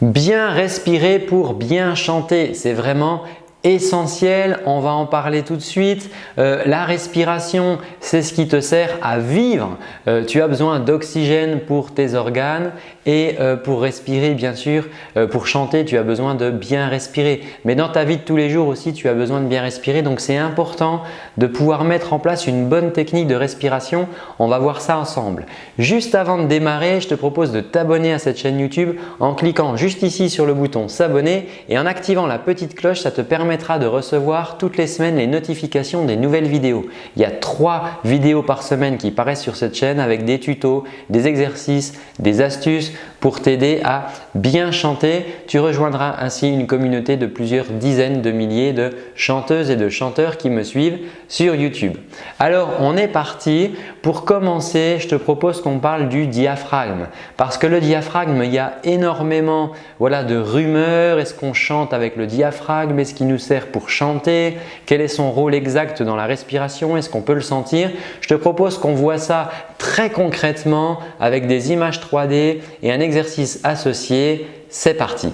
Bien respirer pour bien chanter, c'est vraiment essentiel, on va en parler tout de suite. Euh, la respiration, c'est ce qui te sert à vivre. Euh, tu as besoin d'oxygène pour tes organes et euh, pour respirer bien sûr, pour chanter, tu as besoin de bien respirer. Mais dans ta vie de tous les jours aussi, tu as besoin de bien respirer. Donc c'est important de pouvoir mettre en place une bonne technique de respiration. On va voir ça ensemble. Juste avant de démarrer, je te propose de t'abonner à cette chaîne YouTube en cliquant juste ici sur le bouton s'abonner et en activant la petite cloche, ça te permet de recevoir toutes les semaines les notifications des nouvelles vidéos. Il y a trois vidéos par semaine qui paraissent sur cette chaîne avec des tutos, des exercices, des astuces pour t'aider à bien chanter. Tu rejoindras ainsi une communauté de plusieurs dizaines de milliers de chanteuses et de chanteurs qui me suivent sur YouTube. Alors, on est parti. Pour commencer, je te propose qu'on parle du diaphragme parce que le diaphragme, il y a énormément voilà, de rumeurs. Est-ce qu'on chante avec le diaphragme? Est-ce qu'il nous sert pour chanter? Quel est son rôle exact dans la respiration? Est-ce qu'on peut le sentir? Je te propose qu'on voit ça très concrètement avec des images 3D et un exercice associé. C'est parti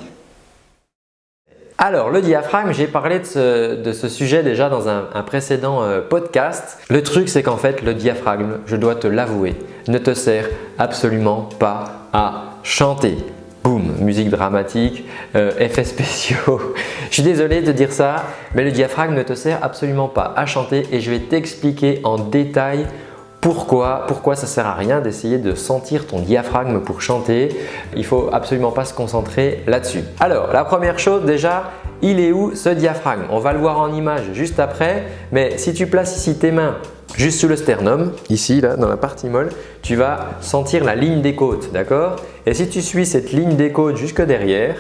alors le diaphragme, j'ai parlé de ce, sujet déjà dans un, précédent euh, podcast. Le truc c'est qu'en fait le diaphragme, je dois te l'avouer, ne te sert absolument pas à chanter. Boum, musique dramatique, euh, effets spéciaux. je suis désolé de dire ça, mais le diaphragme ne te sert absolument pas à chanter et je vais t'expliquer en détail pourquoi, pourquoi ça sert à rien d'essayer de sentir ton diaphragme pour chanter? Il faut absolument pas se concentrer là-dessus. Alors, la première chose déjà, il est où ce diaphragme? On va le voir en image juste après, mais si tu places ici tes mains juste sous le sternum, ici là dans la partie molle, tu vas sentir la ligne des côtes, d'accord? Et si tu suis cette ligne des côtes jusque derrière,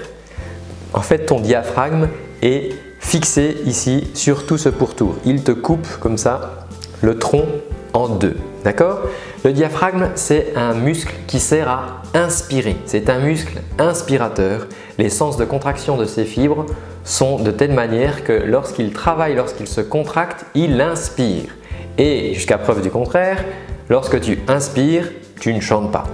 en fait ton diaphragme est fixé ici sur tout ce pourtour. Il te coupe comme ça le tronc en deux. D'accord? Le diaphragme, c'est un muscle qui sert à inspirer. C'est un muscle inspirateur. Les sens de contraction de ses fibres sont de telle manière que lorsqu'il travaille, lorsqu'il se contracte, il inspire. Et jusqu'à preuve du contraire, lorsque tu inspires, tu ne chantes pas.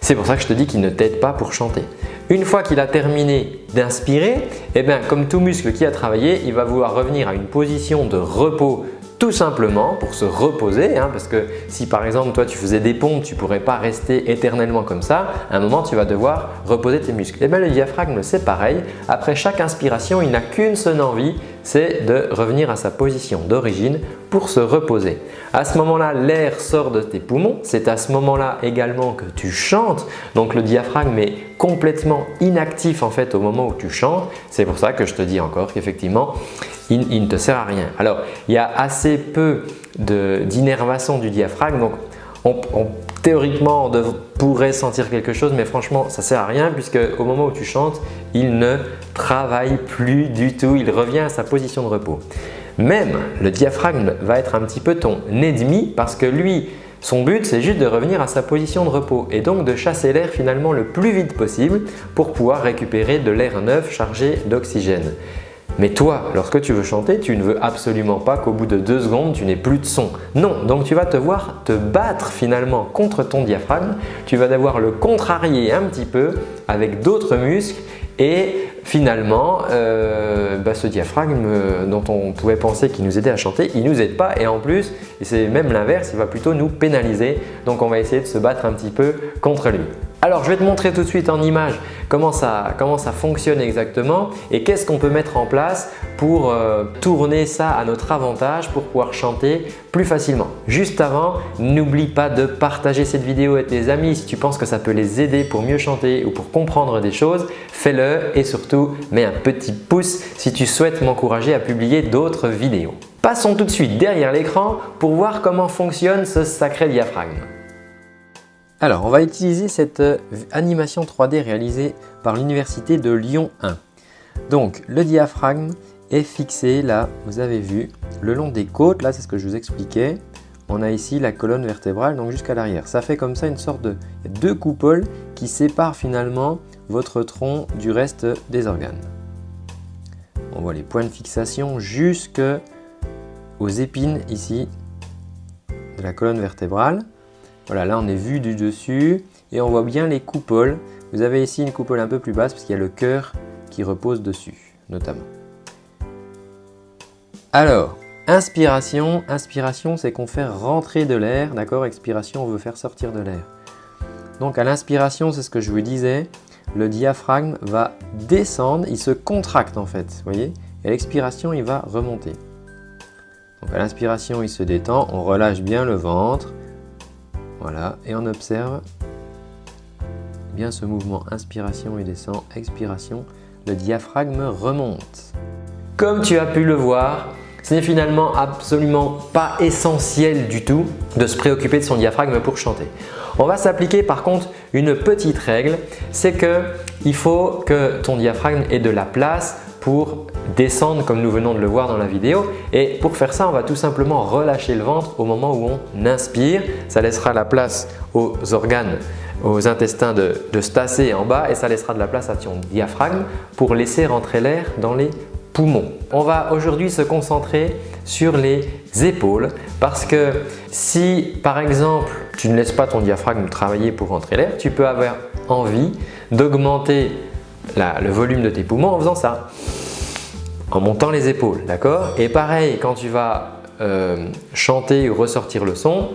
C'est pour ça que je te dis qu'il ne t'aide pas pour chanter. Une fois qu'il a terminé d'inspirer, eh comme tout muscle qui a travaillé, il va vouloir revenir à une position de repos tout simplement pour se reposer hein, parce que si par exemple toi tu faisais des pompes, tu ne pourrais pas rester éternellement comme ça. À un moment, tu vas devoir reposer tes muscles. Et eh bien le diaphragme, c'est pareil. Après chaque inspiration, il n'a qu'une seule envie, c'est de revenir à sa position d'origine pour se reposer. À ce moment-là, l'air sort de tes poumons. C'est à ce moment-là également que tu chantes. Donc le diaphragme est complètement inactif en fait au moment où tu chantes. C'est pour ça que je te dis encore qu'effectivement, il, ne te sert à rien. Alors, il y a assez peu d'innervation du diaphragme. Donc, théoriquement, on pourrait sentir quelque chose, mais franchement, ça sert à rien puisque au moment où tu chantes, il ne travaille plus du tout. Il revient à sa position de repos. Même le diaphragme va être un petit peu ton ennemi parce que lui, son but, c'est juste de revenir à sa position de repos et donc de chasser l'air finalement le plus vite possible pour pouvoir récupérer de l'air neuf chargé d'oxygène. Mais toi, lorsque tu veux chanter, tu ne veux absolument pas qu'au bout de deux secondes, tu n'aies plus de son. Non, donc tu vas te voir te battre finalement contre ton diaphragme. Tu vas devoir le contrarier un petit peu avec d'autres muscles et finalement, euh, bah, ce diaphragme euh, dont on pouvait penser qu'il nous aidait à chanter, il ne nous aide pas et en plus, c'est même l'inverse, il va plutôt nous pénaliser. Donc on va essayer de se battre un petit peu contre lui. Alors, je vais te montrer tout de suite en image comment ça, fonctionne exactement et qu'est-ce qu'on peut mettre en place pour euh, tourner ça à notre avantage pour pouvoir chanter plus facilement. Juste avant, n'oublie pas de partager cette vidéo avec tes amis si tu penses que ça peut les aider pour mieux chanter ou pour comprendre des choses. Fais-le et surtout, mets un petit pouce si tu souhaites m'encourager à publier d'autres vidéos. Passons tout de suite derrière l'écran pour voir comment fonctionne ce sacré diaphragme. Alors, on va utiliser cette euh, animation 3D réalisée par l'Université de Lyon 1. Donc, le diaphragme est fixé là, vous avez vu, le long des côtes. Là, c'est ce que je vous expliquais. On a ici la colonne vertébrale, donc jusqu'à l'arrière. Ça fait comme ça une sorte de deux coupoles qui séparent finalement votre tronc du reste des organes. On voit les points de fixation jusque aux épines ici de la colonne vertébrale. Voilà, là on est vu du dessus et on voit bien les coupoles. Vous avez ici une coupole un peu plus basse parce qu'il y a le cœur qui repose dessus, notamment. Alors, inspiration, inspiration c'est qu'on fait rentrer de l'air, d'accord? Expiration, on veut faire sortir de l'air. Donc à l'inspiration, c'est ce que je vous disais, le diaphragme va descendre, il se contracte en fait, vous voyez? Et à l'expiration, il va remonter. Donc à l'inspiration, il se détend, on relâche bien le ventre, voilà, et on observe bien ce mouvement inspiration il descend, expiration, le diaphragme remonte. Comme tu as pu le voir, ce n'est finalement absolument pas essentiel du tout de se préoccuper de son diaphragme pour chanter. On va s'appliquer par contre une petite règle, c'est qu'il faut que ton diaphragme ait de la place pour descendre comme nous venons de le voir dans la vidéo. Et pour faire ça, on va tout simplement relâcher le ventre au moment où on inspire. Ça laissera la place aux organes, aux intestins de, de se tasser en bas et ça laissera de la place à ton diaphragme pour laisser rentrer l'air dans les poumons. On va aujourd'hui se concentrer sur les épaules parce que si par exemple tu ne laisses pas ton diaphragme travailler pour rentrer l'air, tu peux avoir envie d'augmenter le volume de tes poumons en faisant ça, en montant les épaules, d'accord? Et pareil, quand tu vas euh, chanter ou ressortir le son,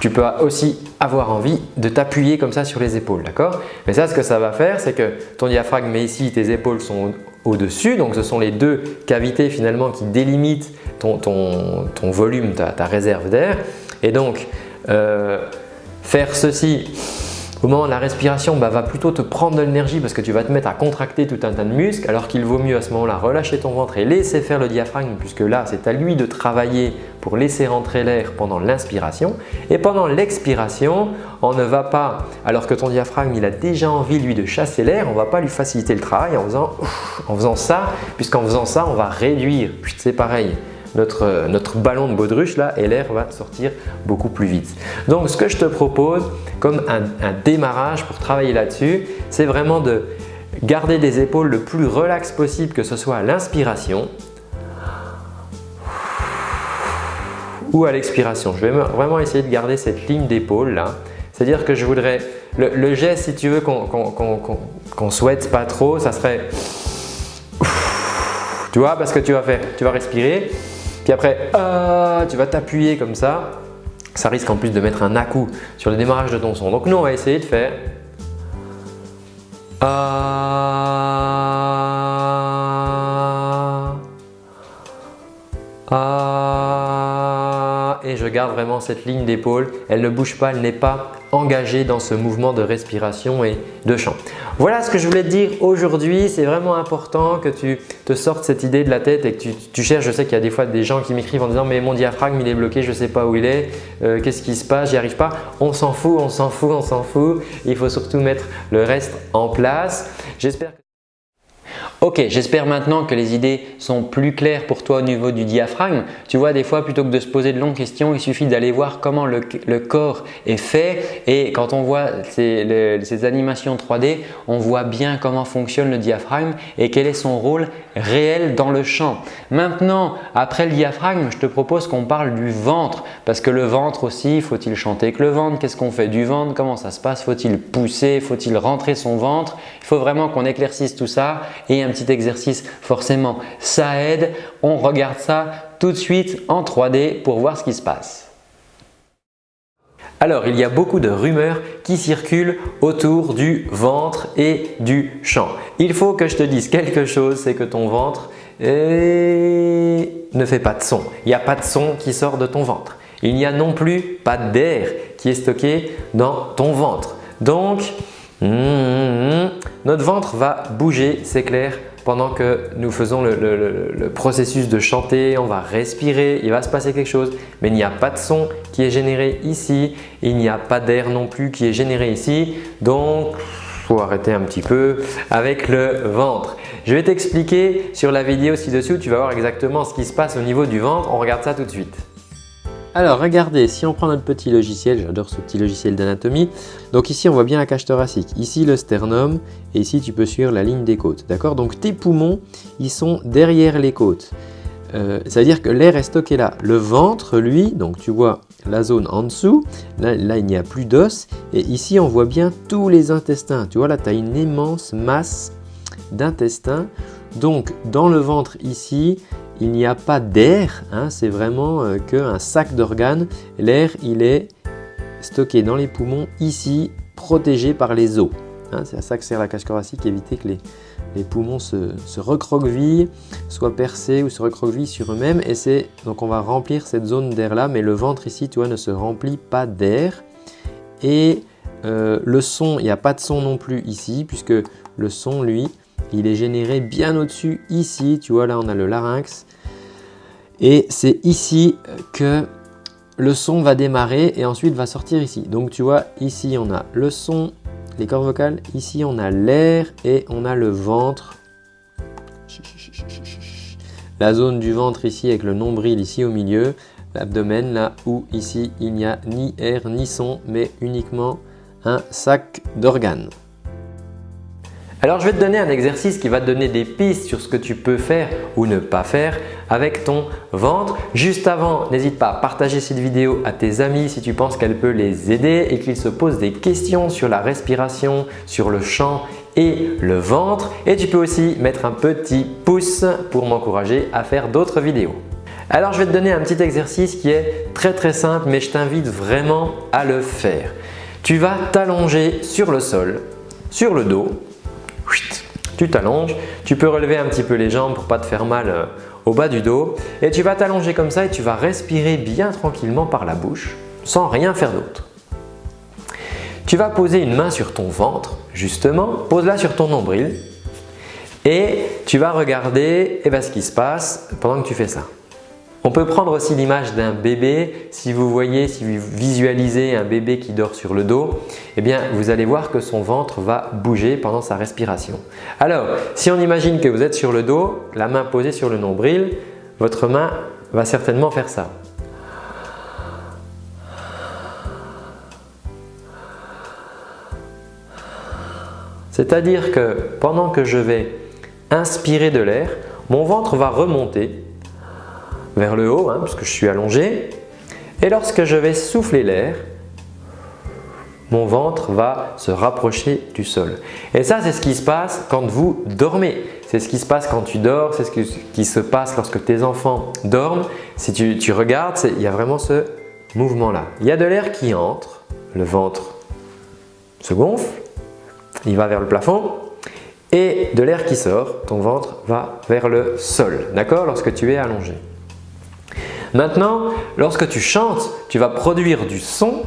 tu peux aussi avoir envie de t'appuyer comme ça sur les épaules, d'accord? Mais ça, ce que ça va faire, c'est que ton diaphragme est ici, tes épaules sont au-dessus, donc ce sont les deux cavités finalement qui délimitent ton, volume, ta, réserve d'air. Et donc, euh, faire ceci au moment de la respiration, bah, va plutôt te prendre de l'énergie parce que tu vas te mettre à contracter tout un tas de muscles alors qu'il vaut mieux à ce moment-là relâcher ton ventre et laisser faire le diaphragme puisque là, c'est à lui de travailler pour laisser rentrer l'air pendant l'inspiration. Et pendant l'expiration, on ne va pas, alors que ton diaphragme il a déjà envie lui de chasser l'air, on ne va pas lui faciliter le travail en faisant, en faisant ça puisqu'en faisant ça, on va réduire, c'est pareil, notre, notre ballon de baudruche là et l'air va sortir beaucoup plus vite. Donc ce que je te propose comme un, démarrage pour travailler là-dessus, c'est vraiment de garder des épaules le plus relax possible que ce soit à l'inspiration ou à l'expiration. Je vais vraiment essayer de garder cette ligne d'épaule là. C'est-à-dire que je voudrais, le, geste si tu veux qu'on souhaite pas trop, ça serait tu vois parce que tu vas faire, tu vas respirer puis après, ah, tu vas t'appuyer comme ça. Ça risque en plus de mettre un à-coup sur le démarrage de ton son. Donc nous, on va essayer de faire ah, et je garde vraiment cette ligne d'épaule. Elle ne bouge pas, elle n'est pas engagé dans ce mouvement de respiration et de chant. Voilà ce que je voulais te dire aujourd'hui. C'est vraiment important que tu te sortes cette idée de la tête et que tu, cherches. Je sais qu'il y a des fois des gens qui m'écrivent en disant mais mon diaphragme il est bloqué, je ne sais pas où il est, euh, qu'est-ce qui se passe, j'y arrive pas. On s'en fout, on s'en fout, on s'en fout. Il faut surtout mettre le reste en place. J'espère que Ok, j'espère maintenant que les idées sont plus claires pour toi au niveau du diaphragme. Tu vois, des fois, plutôt que de se poser de longues questions, il suffit d'aller voir comment le, corps est fait et quand on voit ces, animations 3D, on voit bien comment fonctionne le diaphragme et quel est son rôle réel dans le chant. Maintenant, après le diaphragme, je te propose qu'on parle du ventre parce que le ventre aussi, faut-il chanter avec le ventre? Qu'est-ce qu'on fait du ventre? Comment ça se passe? Faut-il pousser? Faut-il rentrer son ventre? Il faut vraiment qu'on éclaircisse tout ça et un petit exercice, forcément, ça aide. On regarde ça tout de suite en 3D pour voir ce qui se passe. Alors, il y a beaucoup de rumeurs qui circulent autour du ventre et du chant. Il faut que je te dise quelque chose, c'est que ton ventre eh, ne fait pas de son. Il n'y a pas de son qui sort de ton ventre. Il n'y a non plus pas d'air qui est stocké dans ton ventre. Donc, Mmh. Notre ventre va bouger, c'est clair, pendant que nous faisons le, processus de chanter, on va respirer, il va se passer quelque chose, mais il n'y a pas de son qui est généré ici, il n'y a pas d'air non plus qui est généré ici, donc faut arrêter un petit peu avec le ventre. Je vais t'expliquer sur la vidéo ci-dessous, tu vas voir exactement ce qui se passe au niveau du ventre, on regarde ça tout de suite. Alors regardez, si on prend notre petit logiciel, j'adore ce petit logiciel d'anatomie, donc ici on voit bien la cage thoracique, ici le sternum et ici tu peux suivre la ligne des côtes. D'accord? Donc tes poumons, ils sont derrière les côtes. Euh, ça veut dire que l'air est stocké là. Le ventre, lui, donc tu vois la zone en dessous. Là il n'y a plus d'os. Et ici, on voit bien tous les intestins. Tu vois, là, tu as une immense masse d'intestins. Donc, dans le ventre ici, il n'y a pas d'air. Hein, C'est vraiment euh, qu'un sac d'organes. L'air, il est stocké dans les poumons ici, protégé par les os. Hein, C'est à ça que sert la cage thoracique, éviter que les, poumons se, recroquevillent, soient percés ou se recroquevillent sur eux-mêmes. Donc on va remplir cette zone d'air là, mais le ventre ici, tu vois, ne se remplit pas d'air. Et euh, le son, il n'y a pas de son non plus ici, puisque le son, lui, il est généré bien au-dessus ici. Tu vois, là, on a le larynx. Et c'est ici que le son va démarrer et ensuite va sortir ici. Donc, tu vois, ici, on a le son, les cordes vocales. Ici, on a l'air et on a le ventre. La zone du ventre ici avec le nombril ici au milieu. L'abdomen là où ici, il n'y a ni air ni son, mais uniquement un sac d'organes. Alors je vais te donner un exercice qui va te donner des pistes sur ce que tu peux faire ou ne pas faire avec ton ventre. Juste avant, n'hésite pas à partager cette vidéo à tes amis si tu penses qu'elle peut les aider et qu'ils se posent des questions sur la respiration, sur le chant et le ventre. Et tu peux aussi mettre un petit pouce pour m'encourager à faire d'autres vidéos. Alors je vais te donner un petit exercice qui est très très simple mais je t'invite vraiment à le faire. Tu vas t'allonger sur le sol, sur le dos tu t'allonges, tu peux relever un petit peu les jambes pour ne pas te faire mal euh, au bas du dos et tu vas t'allonger comme ça et tu vas respirer bien tranquillement par la bouche sans rien faire d'autre. Tu vas poser une main sur ton ventre justement, pose-la sur ton nombril et tu vas regarder eh ben, ce qui se passe pendant que tu fais ça. On peut prendre aussi l'image d'un bébé. Si vous voyez, si vous visualisez un bébé qui dort sur le dos, eh bien, vous allez voir que son ventre va bouger pendant sa respiration. Alors, si on imagine que vous êtes sur le dos, la main posée sur le nombril, votre main va certainement faire ça. C'est-à-dire que pendant que je vais inspirer de l'air, mon ventre va remonter vers le haut, hein, puisque je suis allongé. Et lorsque je vais souffler l'air, mon ventre va se rapprocher du sol. Et ça, c'est ce qui se passe quand vous dormez. C'est ce qui se passe quand tu dors, c'est ce qui se passe lorsque tes enfants dorment. Si tu, tu regardes, il y a vraiment ce mouvement-là. Il y a de l'air qui entre, le ventre se gonfle, il va vers le plafond et de l'air qui sort, ton ventre va vers le sol, d'accord? Lorsque tu es allongé. Maintenant, lorsque tu chantes, tu vas produire du son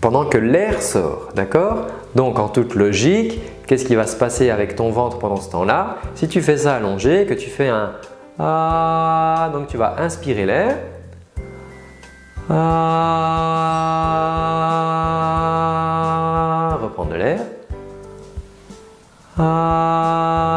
pendant que l'air sort, d'accord? Donc en toute logique, qu'est-ce qui va se passer avec ton ventre pendant ce temps-là? Si tu fais ça allongé, que tu fais un ah, donc tu vas inspirer l'air. Ah, reprendre de l'air. Ah,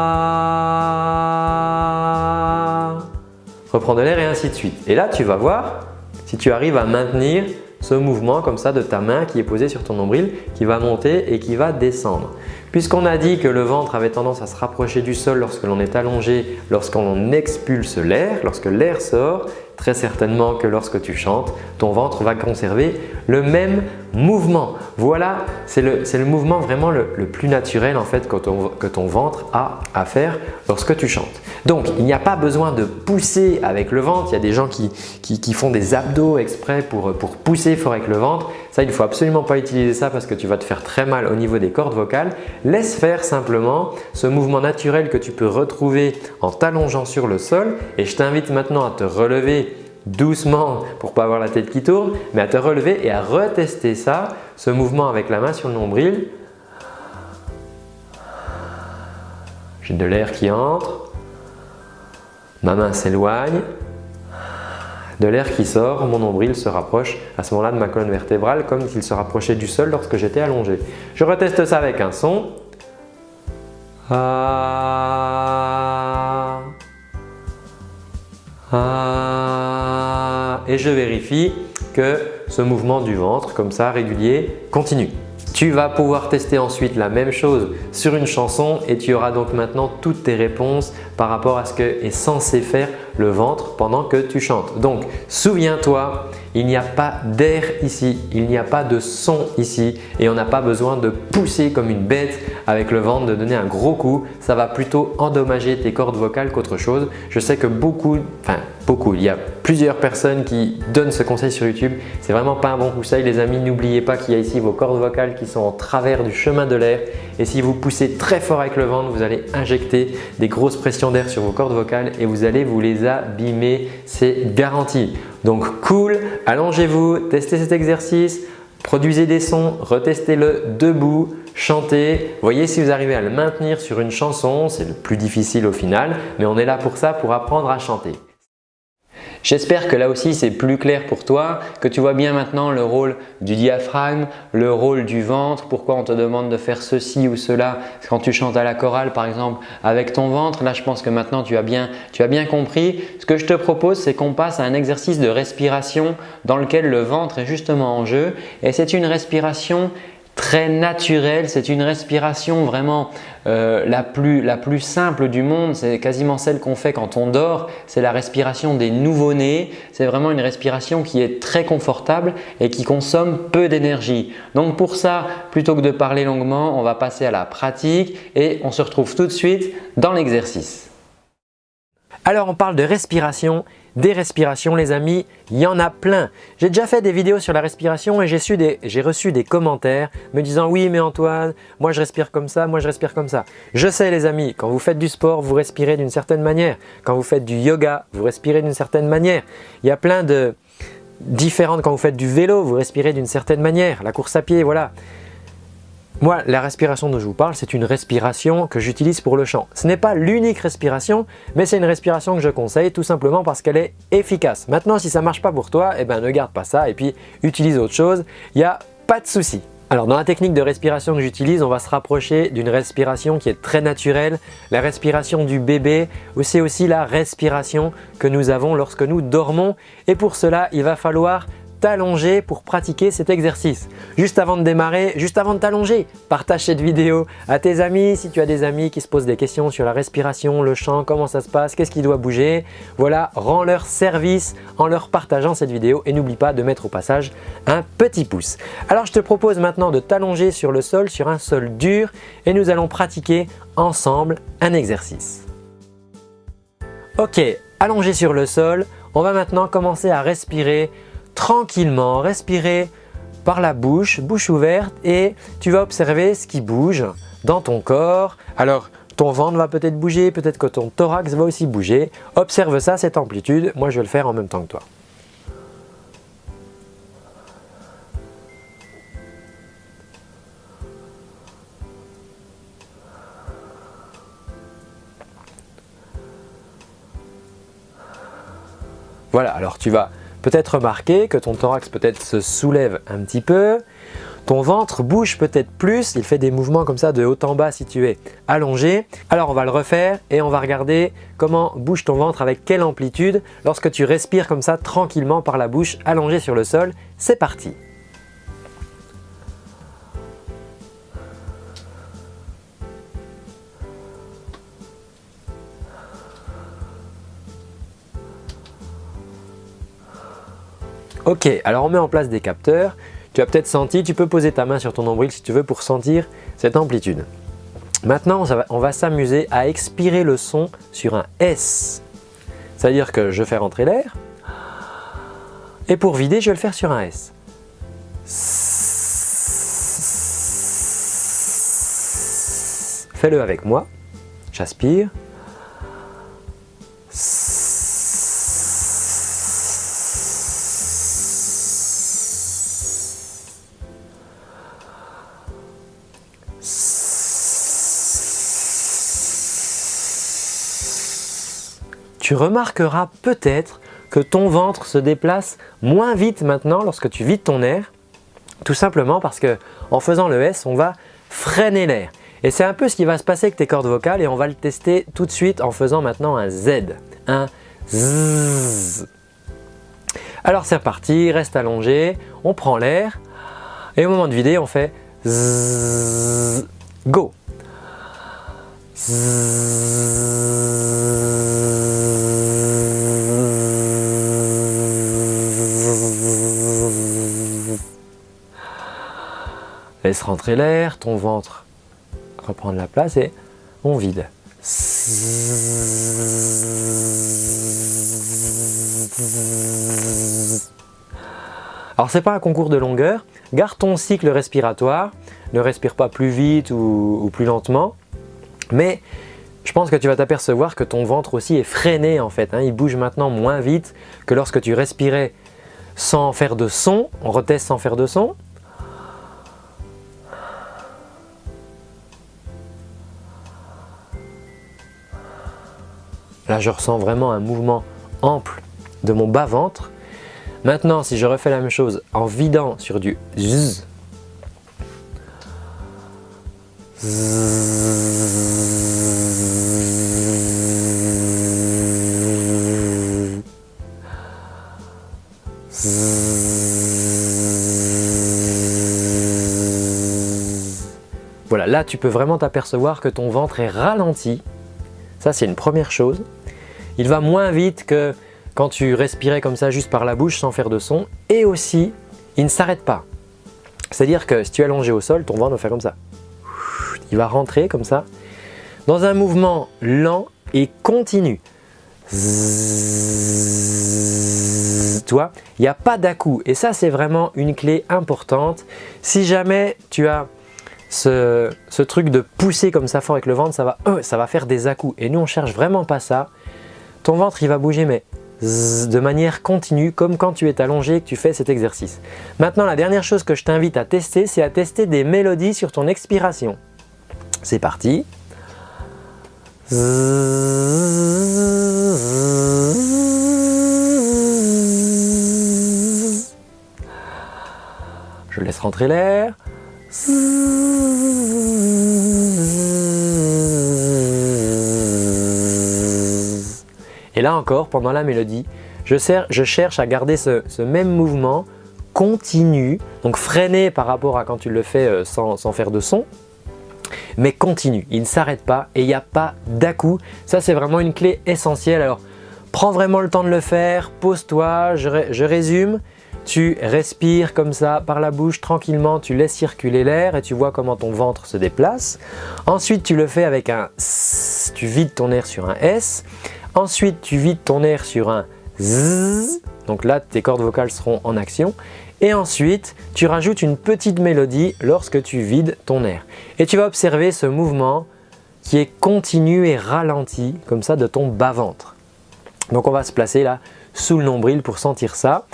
reprends de l'air et ainsi de suite. Et là, tu vas voir si tu arrives à maintenir ce mouvement comme ça de ta main qui est posée sur ton nombril qui va monter et qui va descendre. Puisqu'on a dit que le ventre avait tendance à se rapprocher du sol lorsque l'on est allongé, lorsqu'on expulse l'air, lorsque l'air sort, très certainement que lorsque tu chantes, ton ventre va conserver le même mouvement. Voilà, c'est le, mouvement vraiment le, plus naturel en fait que ton, que ton, ventre a à faire lorsque tu chantes. Donc, il n'y a pas besoin de pousser avec le ventre. Il y a des gens qui, qui, qui font des abdos exprès pour, pour, pousser fort avec le ventre. Ça, il ne faut absolument pas utiliser ça parce que tu vas te faire très mal au niveau des cordes vocales. Laisse faire simplement ce mouvement naturel que tu peux retrouver en t'allongeant sur le sol et je t'invite maintenant à te relever doucement pour ne pas avoir la tête qui tourne, mais à te relever et à retester ça, ce mouvement avec la main sur le nombril. J'ai de l'air qui entre, ma main s'éloigne, de l'air qui sort, mon nombril se rapproche à ce moment-là de ma colonne vertébrale comme s'il se rapprochait du sol lorsque j'étais allongé. Je reteste ça avec un son. Ah, ah, et je vérifie que ce mouvement du ventre comme ça régulier continue. Tu vas pouvoir tester ensuite la même chose sur une chanson et tu auras donc maintenant toutes tes réponses par rapport à ce que est censé faire le ventre pendant que tu chantes. Donc souviens-toi, il n'y a pas d'air ici, il n'y a pas de son ici et on n'a pas besoin de pousser comme une bête avec le ventre, de donner un gros coup. Ça va plutôt endommager tes cordes vocales qu'autre chose. Je sais que beaucoup, enfin beaucoup, il y a plusieurs personnes qui donnent ce conseil sur YouTube. C'est vraiment pas un bon conseil les amis. N'oubliez pas qu'il y a ici vos cordes vocales qui sont en travers du chemin de l'air et si vous poussez très fort avec le ventre, vous allez injecter des grosses pressions d'air sur vos cordes vocales et vous allez vous les abîmer, c'est garanti. Donc cool, allongez-vous, testez cet exercice, produisez des sons, retestez-le debout, chantez, voyez si vous arrivez à le maintenir sur une chanson, c'est le plus difficile au final, mais on est là pour ça, pour apprendre à chanter. J'espère que là aussi c'est plus clair pour toi, que tu vois bien maintenant le rôle du diaphragme, le rôle du ventre, pourquoi on te demande de faire ceci ou cela quand tu chantes à la chorale par exemple avec ton ventre? Là je pense que maintenant tu as bien, compris. Ce que je te propose c'est qu'on passe à un exercice de respiration dans lequel le ventre est justement en jeu et c'est une respiration très naturelle, c'est une respiration vraiment euh, la, plus, la plus simple du monde, c'est quasiment celle qu'on fait quand on dort, c'est la respiration des nouveau-nés, c'est vraiment une respiration qui est très confortable et qui consomme peu d'énergie. Donc pour ça, plutôt que de parler longuement, on va passer à la pratique et on se retrouve tout de suite dans l'exercice. Alors on parle de respiration des respirations les amis, il y en a plein. J'ai déjà fait des vidéos sur la respiration et j'ai reçu des commentaires me disant « Oui mais Antoine, moi je respire comme ça, moi je respire comme ça ». Je sais les amis, quand vous faites du sport, vous respirez d'une certaine manière. Quand vous faites du yoga, vous respirez d'une certaine manière. Il y a plein de différentes, quand vous faites du vélo, vous respirez d'une certaine manière. La course à pied, voilà. Moi, la respiration dont je vous parle, c'est une respiration que j'utilise pour le chant. Ce n'est pas l'unique respiration, mais c'est une respiration que je conseille tout simplement parce qu'elle est efficace. Maintenant, si ça ne marche pas pour toi, eh ben, ne garde pas ça et puis utilise autre chose. Il n'y a pas de souci. Alors dans la technique de respiration que j'utilise, on va se rapprocher d'une respiration qui est très naturelle, la respiration du bébé, ou c'est aussi la respiration que nous avons lorsque nous dormons. Et pour cela, il va falloir t'allonger pour pratiquer cet exercice. Juste avant de démarrer, juste avant de t'allonger, partage cette vidéo à tes amis. Si tu as des amis qui se posent des questions sur la respiration, le chant, comment ça se passe, qu'est-ce qui doit bouger, voilà, rends leur service en leur partageant cette vidéo et n'oublie pas de mettre au passage un petit pouce. Alors je te propose maintenant de t'allonger sur le sol, sur un sol dur et nous allons pratiquer ensemble un exercice. Ok, allongé sur le sol, on va maintenant commencer à respirer tranquillement, respirer par la bouche, bouche ouverte et tu vas observer ce qui bouge dans ton corps. Alors ton ventre va peut-être bouger, peut-être que ton thorax va aussi bouger. Observe ça, cette amplitude. Moi, je vais le faire en même temps que toi. Voilà, alors tu vas peut-être remarquer que ton thorax peut-être se soulève un petit peu, ton ventre bouge peut-être plus, il fait des mouvements comme ça de haut en bas si tu es allongé. Alors on va le refaire et on va regarder comment bouge ton ventre avec quelle amplitude lorsque tu respires comme ça tranquillement par la bouche allongé sur le sol. C'est parti Ok, alors on met en place des capteurs. Tu as peut-être senti, tu peux poser ta main sur ton nombril si tu veux pour sentir cette amplitude. Maintenant, on va s'amuser à expirer le son sur un S. C'est-à-dire que je fais rentrer l'air et pour vider, je vais le faire sur un S. Fais-le avec moi. J'aspire. Tu remarqueras peut-être que ton ventre se déplace moins vite maintenant lorsque tu vides ton air, tout simplement parce que en faisant le S, on va freiner l'air. Et c'est un peu ce qui va se passer avec tes cordes vocales et on va le tester tout de suite en faisant maintenant un Z, un Z. Alors c'est reparti, reste allongé, on prend l'air et au moment de vider, on fait Z, go. Laisse rentrer l'air, ton ventre reprend de la place et on vide. Alors c'est pas un concours de longueur, garde ton cycle respiratoire, ne respire pas plus vite ou, plus lentement, mais je pense que tu vas t'apercevoir que ton ventre aussi est freiné en fait, hein. il bouge maintenant moins vite que lorsque tu respirais sans faire de son, on reteste sans faire de son, Là, je ressens vraiment un mouvement ample de mon bas-ventre. Maintenant, si je refais la même chose en vidant sur du zzz, Voilà, là tu peux vraiment t'apercevoir que ton ventre est ralenti. Ça c'est une première chose. Il va moins vite que quand tu respirais comme ça juste par la bouche sans faire de son. Et aussi, il ne s'arrête pas. C'est-à-dire que si tu es allongé au sol, ton ventre va faire comme ça. Il va rentrer comme ça dans un mouvement lent et continu. il n'y a pas d'à-coup et ça c'est vraiment une clé importante. Si jamais tu as ce, truc de pousser comme ça fort avec le ventre, ça va, euh, ça va faire des à-coups et nous on cherche vraiment pas ça. Ton ventre il va bouger mais de manière continue comme quand tu es allongé et que tu fais cet exercice. Maintenant la dernière chose que je t'invite à tester c'est à tester des mélodies sur ton expiration. C'est parti. Je laisse rentrer l'air. Et là encore, pendant la mélodie, je, cherche à garder ce, même mouvement continu, donc freiné par rapport à quand tu le fais euh, sans, faire de son, mais continue, il ne s'arrête pas et il n'y a pas d'à-coup. Ça, c'est vraiment une clé essentielle. Alors, prends vraiment le temps de le faire, pose-toi, je, résume. Tu respires comme ça par la bouche tranquillement, tu laisses circuler l'air et tu vois comment ton ventre se déplace. Ensuite, tu le fais avec un S, tu vides ton air sur un S. Ensuite, tu vides ton air sur un Z, donc là tes cordes vocales seront en action. Et ensuite, tu rajoutes une petite mélodie lorsque tu vides ton air. Et tu vas observer ce mouvement qui est continu et ralenti comme ça de ton bas-ventre. Donc on va se placer là sous le nombril pour sentir ça.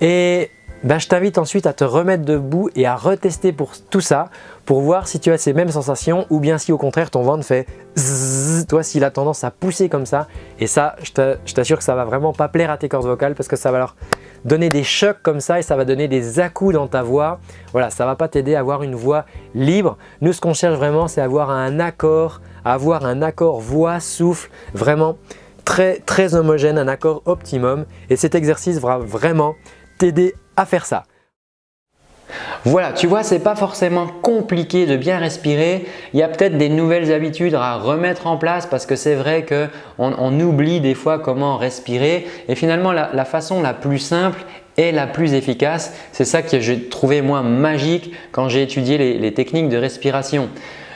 Et ben, je t'invite ensuite à te remettre debout et à retester pour tout ça pour voir si tu as ces mêmes sensations ou bien si au contraire ton ventre fait zzzz, toi s'il a tendance à pousser comme ça et ça je t'assure que ça va vraiment pas plaire à tes cordes vocales parce que ça va leur donner des chocs comme ça et ça va donner des à dans ta voix. Voilà, ça va pas t'aider à avoir une voix libre. Nous ce qu'on cherche vraiment c'est avoir un accord, avoir un accord voix, souffle, vraiment très très homogène, un accord optimum et cet exercice va vraiment t'aider à faire ça. Voilà, tu vois, c'est pas forcément compliqué de bien respirer. Il y a peut-être des nouvelles habitudes à remettre en place parce que c'est vrai qu'on on oublie des fois comment respirer. Et finalement, la, façon la plus simple et la plus efficace, c'est ça que j'ai trouvé moi magique quand j'ai étudié les techniques de respiration.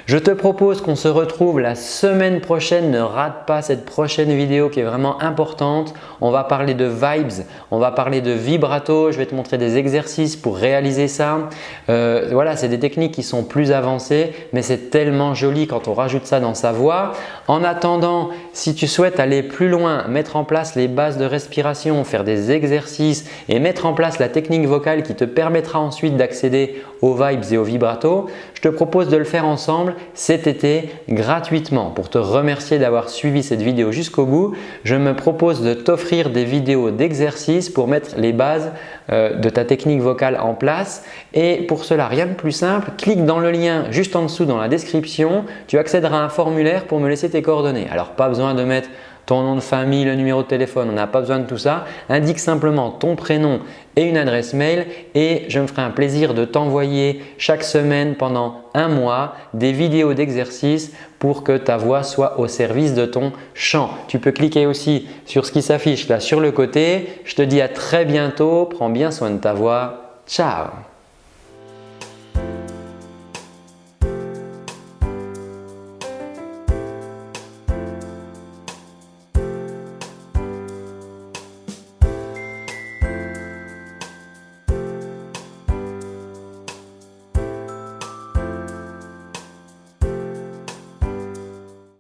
Je te propose qu'on se retrouve la semaine prochaine. Ne rate pas cette prochaine vidéo qui est vraiment importante. On va parler de vibes, on va parler de vibrato. Je vais te montrer des exercices pour réaliser ça. Euh, voilà, c'est des techniques qui sont plus avancées, mais c'est tellement joli quand on rajoute ça dans sa voix. En attendant, si tu souhaites aller plus loin, mettre en place les bases de respiration, faire des exercices et mettre en place la technique vocale qui te permettra ensuite d'accéder aux vibes et aux vibrato, je te propose de le faire ensemble cet été gratuitement. Pour te remercier d'avoir suivi cette vidéo jusqu'au bout, je me propose de t'offrir des vidéos d'exercices pour mettre les bases euh, de ta technique vocale en place. Et pour cela, rien de plus simple, clique dans le lien juste en dessous dans la description. Tu accéderas à un formulaire pour me laisser tes coordonnées. Alors pas besoin de mettre ton nom de famille, le numéro de téléphone, on n'a pas besoin de tout ça. Indique simplement ton prénom et une adresse mail et je me ferai un plaisir de t'envoyer chaque semaine pendant un mois des vidéos d'exercices pour que ta voix soit au service de ton chant. Tu peux cliquer aussi sur ce qui s'affiche là sur le côté. Je te dis à très bientôt. Prends bien soin de ta voix. Ciao